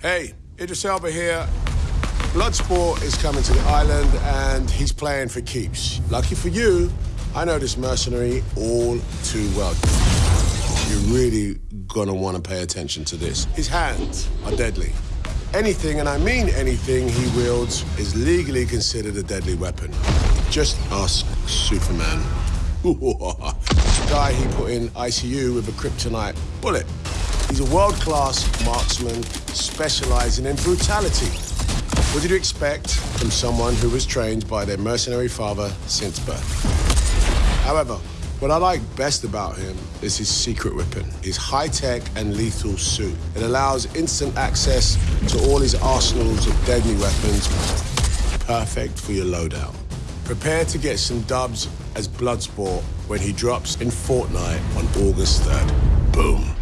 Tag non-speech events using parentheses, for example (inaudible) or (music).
Hey, Idris Elba here. Bloodsport is coming to the island and he's playing for keeps. Lucky for you, I know this mercenary all too well. You're really gonna want to pay attention to this. His hands are deadly. Anything, and I mean anything, he wields is legally considered a deadly weapon. Just ask Superman. (laughs) the Guy he put in ICU with a kryptonite bullet. He's a world-class marksman specializing in brutality. What did you expect from someone who was trained by their mercenary father since birth? However, what I like best about him is his secret weapon, his high-tech and lethal suit. It allows instant access to all his arsenals of deadly weapons, perfect for your loadout. Prepare to get some dubs as Bloodsport when he drops in Fortnite on August 3rd. Boom.